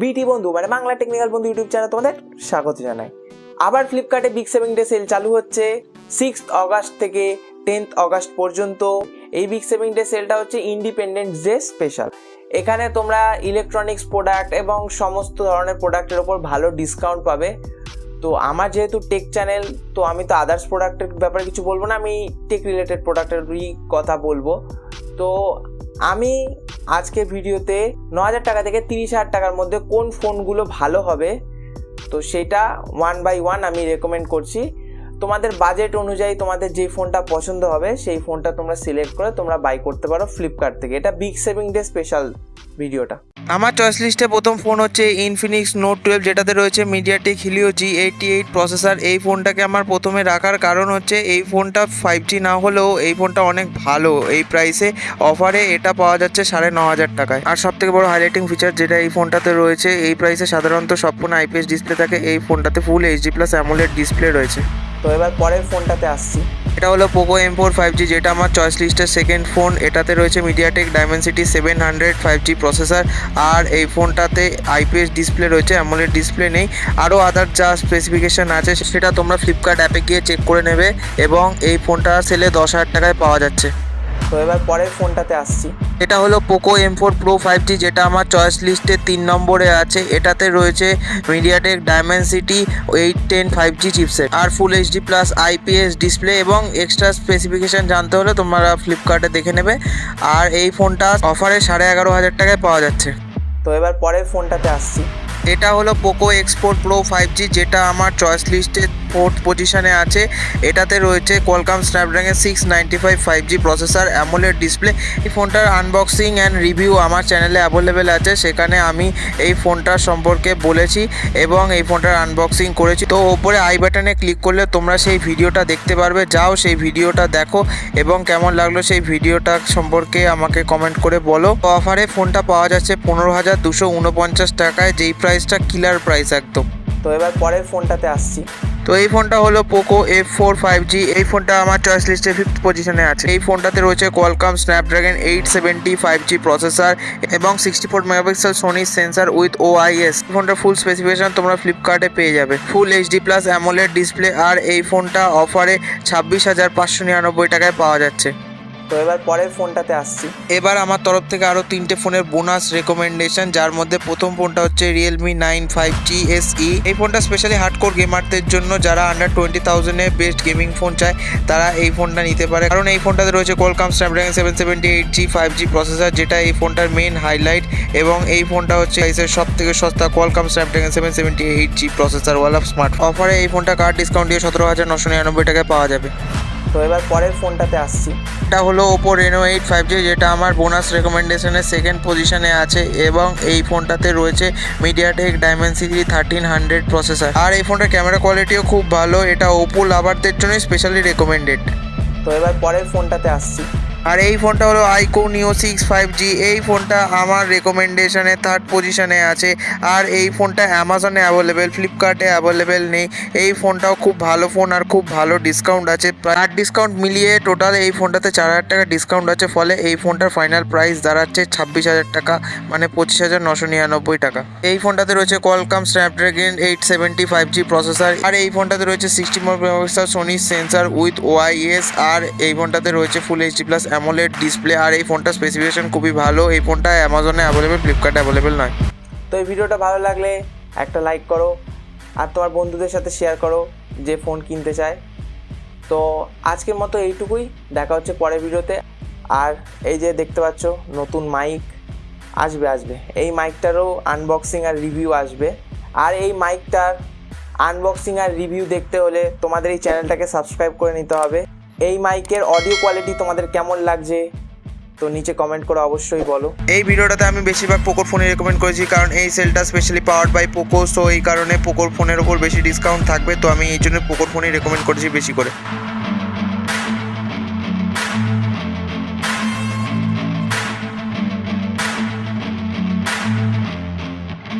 বিটি বন্ধু মানে বাংলা টেকনিক্যাল বন্ধু ইউটিউব চ্যানেল তোমাদের স্বাগত জানাই। আবার ফ্লিপকার্টে বিগ সেভিং ডে সেল চালু হচ্ছে সিক্স অগাস্ট থেকে টেন্থ অগাস্ট পর্যন্ত। এই বিগ সেভিং ডে সেলটা হচ্ছে ইন্ডিপেন্ডেন্স ডে স্পেশাল এখানে তোমরা ইলেকট্রনিক্স প্রোডাক্ট এবং সমস্ত ধরনের প্রোডাক্টের ওপর ভালো ডিসকাউন্ট পাবে। তো আমার যেহেতু টেক চ্যানেল তো আমি তো আদার্স প্রোডাক্টের ব্যাপারে কিছু বলব না, আমি টেক রিলেটেড প্রোডাক্টেরই কথা বলব। তো আমি আজকে ভিডিওতে ন হাজার টাকা থেকে তিরিশ হাজার টাকার মধ্যে কোন ফোনগুলো ভালো হবে? তো সেটা ওয়ান বাই ওয়ান আমি রেকমেন্ড করছি। তোমাদের বাজেট অনুযায়ী তোমাদের যে ফোনটা পছন্দ হবে, সেই ফোনটা তোমরা সিলেক্ট করে তোমরা বাই করতে পারো ফ্লিপকার্ট থেকে। এটা বিগ সেভিং ডে স্পেশাল ভিডিওটা আমার চয়েস লিস্টে প্রথম ফোন হচ্ছে ইনফিনিক্স নোট টুয়েলভ যেটাতে রয়েছে MediaTek Helio G eighty eight processor এই ফোনটাকে আমার প্রথমে রাখার কারণ হচ্ছে এই ফোনটা ফাইভ জি না হলেও এই ফোনটা অনেক ভালো। এই প্রাইসে অফারে এটা পাওয়া যাচ্ছে সাড়ে ন হাজার টাকায়। আর সব থেকে বড় হাইলাইটিং ফিচার যেটা এই ফোনটাতে রয়েছে, এই প্রাইসে সাধারণত সব ফোন আইপিএস ডিসপ্লে থাকে। এই ফোনটাতে full HD plus AMOLED display রয়েছে। তো এবার পরের ফোনটাতে আসছি। এটা হলো Poco M four five G যেটা আমার চয়েস লিস্টের সেকেন্ড ফোন এটাতে রয়েছে MediaTek Dimensity seven hundred five G processor আর এই ফোনটাতে আইপিএস ডিসপ্লে রয়েছে অ্যামোলেড ডিসপ্লে নেই। আরও আদার যা স্পেসিফিকেশান আছে, সেটা তোমরা ফ্লিপকার্ট অ্যাপে গিয়ে চেক করে নেবে এবং এই ফোনটা সেলে দশ হাজার টাকায় পাওয়া যাচ্ছে। তো এবার পরের ফোনটাতে আসছি। এটা হলো Poco M four pro five G যেটা আমার চয়েস লিস্টে তিন নম্বরে আছে। এটাতে রয়েছে MediaTek Dimensity eight ten five G chipset আর full HD plus IPS display এবং এক্সট্রা স্পেসিফিকেশান জানতে হলে তোমরা ফ্লিপকার্টে দেখে নেবে। আর এই ফোনটা অফারে সাড়ে এগারো হাজার টাকায় পাওয়া যাচ্ছে। তো এবার পরের ফোনটাতে আসছি। এটা হলো Poco X four pro five G যেটা আমার চয়েস লিস্টে ফোর্থ পজিশনে আছে। এটাতে রয়েছে Qualcomm Snapdragon six ninety five five G processor display এই ফোনটার আনবক্সিং অ্যান্ড রিভিউ আমার চ্যানেলে অ্যাভেলেবেল আছে। সেখানে আমি এই ফোনটার সম্পর্কে বলেছি এবং এই ফোনটার আনবক্সিং করেছি। তো ওপরে আই বাটনে ক্লিক করলে তোমরা সেই ভিডিওটা দেখতে পারবে। যাও সেই ভিডিওটা দেখো এবং কেমন লাগল সেই ভিডিওটা সম্পর্কে আমাকে কমেন্ট করে বলো। অফারে ফোনটা পাওয়া যাচ্ছে পনেরো হাজার দুশো উনপঞ্চাশ টাকায়, যেই প্রাইসটা কিলার প্রাইস একদম। তো এবার পরের ফোনটাতে আসছি। তো এই ফোনটা হলো Poco F four five G এই ফোনটা আমার চয়েস লিস্টে ফিফথ পজিশনে আছে। এই ফোনটাতে রয়েছে Qualcomm Snapdragon eight seventy five G processor এবং sixty four megapixel Sony sensor with O I IS ফোনটার ফুল স্পেসিফিকেশন তোমরা ফ্লিপকার্টে পেয়ে যাবে। Full HD plus AMOLED display আর এই ফোনটা অফারে ছাব্বিশ হাজার পাঁচশো নিরানব্বই টাকায় পাওয়া যাচ্ছে। তো এবার পরের ফোনটাতে আসছি। এবার আমার তরফ থেকে আরও তিনটে ফোনের বোনাস রেকমেন্ডেশন যার মধ্যে প্রথম ফোনটা হচ্ছে Realme nine five G S E এই ফোনটা স্পেশালি হার্ডকোর গেমারদের জন্য, যারা আন্ডার টোয়েন্টি থাউজেন্ডে বেস্ট গেমিং ফোন চায়, তারা এই ফোনটা নিতে পারে। কারণ এই ফোনটাতে রয়েছে Qualcomm Snapdragon seven seventy eight G five G processor যেটা এই ফোনটার মেন হাইলাইট এবং এই ফোনটা হচ্ছে প্রাইসের সব থেকে সস্তা Qualcomm Snapdragon seven seventy eight G প্রসেসরওয়ালা smart অফারে এই ফোনটা কার্ড ডিসকাউন্ট দিয়ে সতেরো হাজার নশো নিরানব্বই টাকায় পাওয়া যাবে। তো এবার পরের ফোনটাতে আসছি। এটা হলো Oppo Reno eight five G যেটা আমার বোনাস রেকমেন্ডেশনের সেকেন্ড পজিশনে আছে এবং এই ফোনটাতে রয়েছে MediaTek Dimensity thirteen hundred processor আর এই ফোনটার ক্যামেরা কোয়ালিটিও খুব ভালো এটা ওপো লাভারদের জন্যই স্পেশালি রেকমেন্ডেড তো এবার পরের ফোনটাতে আসছি। আর এই ফোনটা হলো আইকো নিও সিক্স ফাইভ জি। এই ফোনটা আমার রেকমেন্ডেশনে থার্ড পজিশনে আছে। আর এই ফোনটা অ্যামাজনে অ্যাভেলেবেল ফ্লিপকার্টে অ্যাভেলেবেল নেই। এই ফোনটাও খুব ভালো ফোন আর খুব ভালো ডিসকাউন্ট আছে। আর ডিসকাউন্ট মিলিয়ে টোটাল এই ফোনটাতে চার হাজার টাকা ডিসকাউন্ট আছে। ফলে এই ফোনটার ফাইনাল প্রাইস দাঁড়াচ্ছে ছাব্বিশ হাজার টাকা মানে পঁচিশ হাজার নশো নিরানব্বই টাকা। এই ফোনটাতে রয়েছে Qualcomm Snapdragon eight seventy five G processor আর এই ফোনটাতে রয়েছে sixty four megapixel Sony sensor with OIS আর এই ফোনটাতে রয়েছে full HD plus AMOLED display আর এই ফোনটার স্পেসিফিকেশন খুবই ভালো। এই ফোনটা অ্যামাজনে অ্যাভেলেবেল ফ্লিপকার্টে অ্যাভেলেবেল নয়। তো এই ভিডিওটা ভালো লাগলে একটা লাইক করো আর তোমার বন্ধুদের সাথে শেয়ার করো যে ফোন কিনতে চায়। তো আজকের মতো এইটুকুই, দেখা হচ্ছে পরের ভিডিওতে। আর এই যে দেখতে পাচ্ছ, নতুন মাইক আসবে আসবে। এই মাইকটারও আনবক্সিং আর রিভিউ আসবে। আর এই মাইকটার আনবক্সিং আর রিভিউ দেখতে হলে তোমাদের এই চ্যানেলটাকে সাবস্ক্রাইব করে নিতে হবে। এই মাইকের অডিও কোয়ালিটি তোমাদের কেমন লাগছে? তো নিচে কমেন্ট করে অবশ্যই বলো। এই ভিডিওটাতে আমি বেশিরভাগ পোকোর ফোনই রেকমেন্ড করেছি, কারণ এই সেলটা specially power by Poco so এই কারণে পোকোর ফোনের ওপর বেশি ডিসকাউন্ট থাকবে, তো আমি এই জন্য পোকোর ফোনই রেকমেন্ড করেছি বেশি করে।